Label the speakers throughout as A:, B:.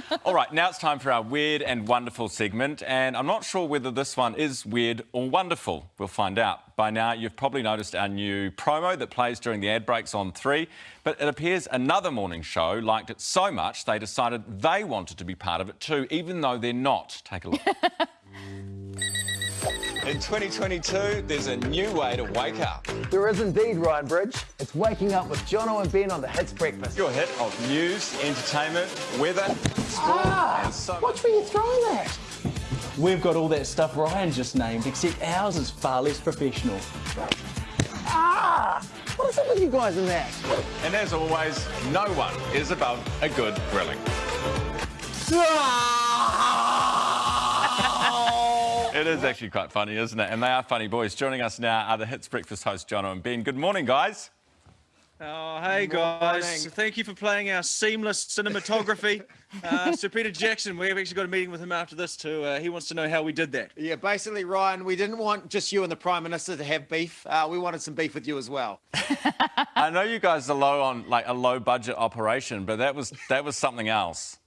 A: All right, now it's time for our weird and wonderful segment, and I'm not sure whether this one is weird or wonderful. We'll find out. By now, you've probably noticed our new promo that plays during the ad breaks on 3, but it appears another morning show liked it so much they decided they wanted to be part of it too, even though they're not. Take a look. In 2022, there's a new way to wake up.
B: There is indeed, Ryan Bridge. It's waking up with Jono and Ben on the Hits Breakfast.
A: Your hit of news, entertainment, weather, sport,
B: Ah,
A: so
B: watch where you're throwing that.
C: We've got all that stuff Ryan just named, except ours is far less professional.
B: Ah, what is it with you guys in that?
A: And as always, no one is above a good grilling. It is actually quite funny, isn't it? And they are funny boys. Joining us now are the Hits Breakfast hosts, Jono and Ben. Good morning, guys.
D: Oh, hey guys.
B: morning.
D: Thank you for playing our seamless cinematography. uh, Sir Peter Jackson, we've actually got a meeting with him after this too. Uh, he wants to know how we did that.
E: Yeah, basically, Ryan, we didn't want just you and the Prime Minister to have beef. Uh, we wanted some beef with you as well.
A: I know you guys are low on like a low budget operation, but that was that was something else.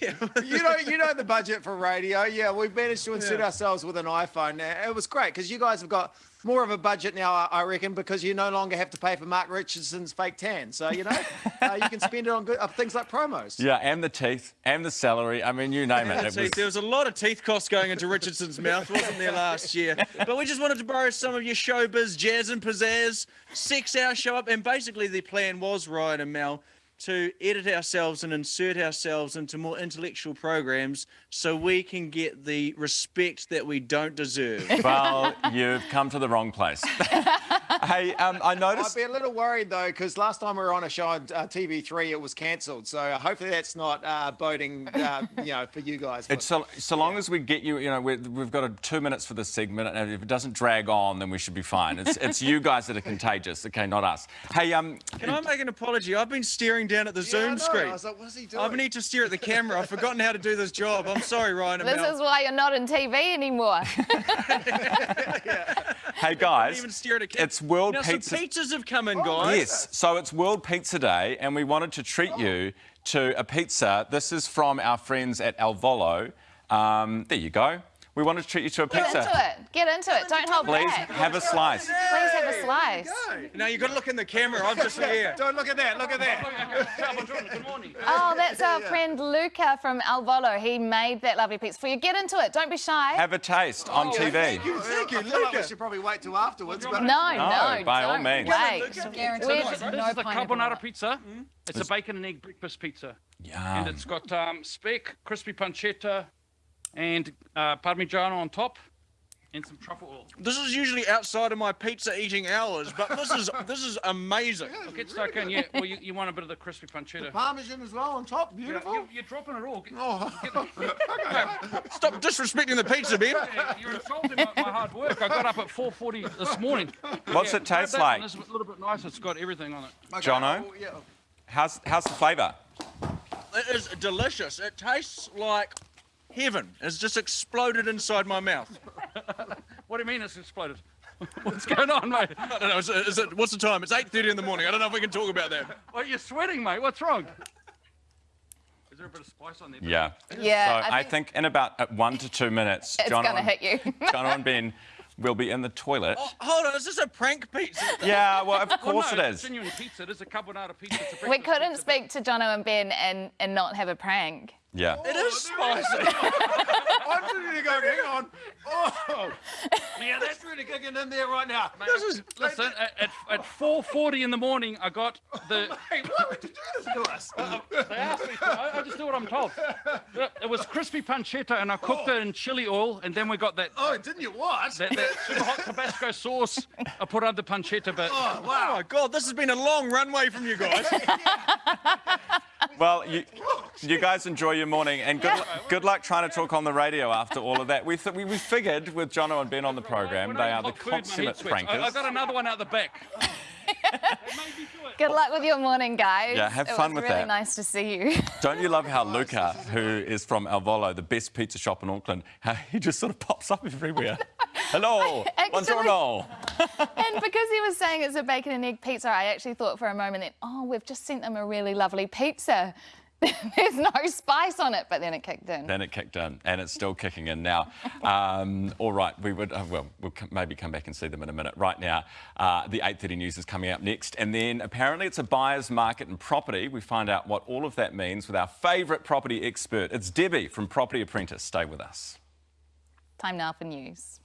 E: You know, you know the budget for radio. Yeah, we've managed to insert
D: Yeah.
E: ourselves with an iPhone. It was great because you guys have got more of a budget now, I- I reckon, because you no longer have to pay for Mark Richardson's fake tan. So you know, uh, you can spend it on good, uh, things like promos.
A: Yeah, and the teeth, and the salary. I mean, you name it. it
D: Teeth.
A: was,
D: There was a lot of teeth costs going into Richardson's mouth, wasn't there, last year? But we just wanted to borrow some of your showbiz, jazz and pizzazz, six hour show up. And basically, the plan was, Ryan and Mel, to edit ourselves and insert ourselves into more intellectual programs so we can get the respect that we don't deserve.
A: well, you've come to the wrong place. hey, um, I noticed.
E: I'd be a little worried though, because last time we were on a show on uh, TV3, it was cancelled. So uh, hopefully that's not uh, boding, uh, you know, for you guys.
A: It's so, so long as we get you, you know, we we've got a, two minutes for this segment, and if it doesn't drag on, then we should be fine. It's, it's you guys that are contagious, okay, not us. Hey, um,
D: Can I make an apology? I've been staring down at the
E: Yeah, I
D: Zoom
E: know.
D: screen.
E: I was like, what is he doing?
D: I need to stare at the camera. I've forgotten how to do this job. I'm sorry, Ryan and
F: This
D: Mel.
F: is why you're not in TV anymore.
A: hey guys,
D: even stare at a
A: it's World
D: now,
A: Pizza.
D: some pizzas have come in, guys.
A: Yes, so it's World Pizza Day, and we wanted to treat you to a pizza. This is from our friends at Al Volo. Um, there you go. We wanted to treat you to a pizza.
F: Get into it. Get into it. Don't hold
A: Please
F: back.
A: have a slice.
F: Please have a slice.
D: Now you've got to look in the camera. I'm just here.
E: Don't look at that. Look at that.
D: Good morning.
F: Oh, that's our friend Luca from Al Volo. He made that lovely pizza for you. Get into it. Don't be shy.
A: Have a taste on TV.
E: Thank you. I feel like we should probably wait till afterwards. But
F: no, no,
A: by all means.
F: Wait.
G: Guaranteed
F: We're-
H: This
G: no
H: is the carbonara
G: it.
H: pizza. It's a bacon and egg breakfast pizza.
A: Yum.
H: And it's got um, speck, crispy pancetta, and uh, parmigiano on top, and some truffle oil.
D: This is usually outside of my pizza eating hours, but this is this is amazing.
H: Look, it's stuck in. Yeah, well, you, you want a bit of the crispy pancetta.
E: Parmesan as well on top.
H: Yeah,
E: Beautiful.
H: you, you're dropping it all. Get-
E: Oh,
D: Stop disrespecting the pizza, Ben.
H: Yeah, You're insulting my, my hard work. I got up at 4:40 this morning.
A: What's
H: Yeah,
A: it taste like?
H: one is a little bit nice. It's got everything on it.
A: Jono,
E: Oh, yeah.
A: how's, how's the flavour?
D: It is delicious. It tastes like heaven. has just exploded inside my mouth.
H: What do you mean it's exploded? What's going on, mate?
D: I don't know. Is it, is it, what's the time? It's 8.30 in the morning. I don't know if we can talk about that.
H: Well, you're sweating, mate. What's wrong? Is there a bit of spice on there?
A: Yeah.
F: Yeah,
A: So I think, in about uh, one to two minutes,
F: it's
A: Jono
F: going to
A: and-
F: hit you.
A: Jono and Ben will be in the toilet.
D: Oh, hold on. Is this a prank pizza?
A: Yeah, well, of
H: Well,
A: course
H: no,
A: it
H: it's
A: is.
H: a genuine pizza. It is a carbonara pizza. It's a
F: we couldn't
H: pizza.
F: speak to Jono and Ben and, and not have a prank.
A: Yeah.
D: It is oh, spicy.
E: I'm ready to go. Hang on. Oh, yeah, that's really kicking in there right now.
H: This is, listen, at, at, at 4.40 in the morning, I got oh, the...
E: Hey, why would you do this to us?
H: Uh, uh, they asked me to. I, I just do what I'm told. It was crispy pancetta, and I cooked oh. it in chili oil, and then we got that,
E: oh, didn't you what?
H: that, that super hot Tabasco sauce I put on the pancetta, but...
E: Oh,
D: Oh
E: wow.
D: my God, this has been a long runway from you guys.
A: Well, you, you guys enjoy your morning, and good, lu- good luck trying to talk on the radio after all of that. We, th- we, we figured with Jono and Ben on the program, they are the
H: cook food,
A: consummate
H: sweats. I, I
A: prankers.
H: got another one out the back.
F: Good luck with your morning, guys.
A: Yeah, have
F: it
A: fun
F: was
A: with
F: really
A: that.
F: nice to see you.
A: Don't you love how Luca, who is from Al Volo, the best pizza shop in Auckland, how he just sort of pops up everywhere? Hello,
F: Actually-
A: buongiorno.
F: and because he was saying it's a bacon and egg pizza, I actually thought for a moment that, oh, we've just sent them a really lovely pizza. There's no spice on it, but then it kicked in.
A: Then it kicked in, and it's still kicking in now. Um, all right, we would uh, well, we'll maybe come back and see them in a minute. Right now, uh, the 8:30 news is coming up next, and then apparently it's a buyer's market in property. We find out what all of that means with our favourite property expert. It's Debbie from Property Apprentice. Stay with us.
F: Time now for news.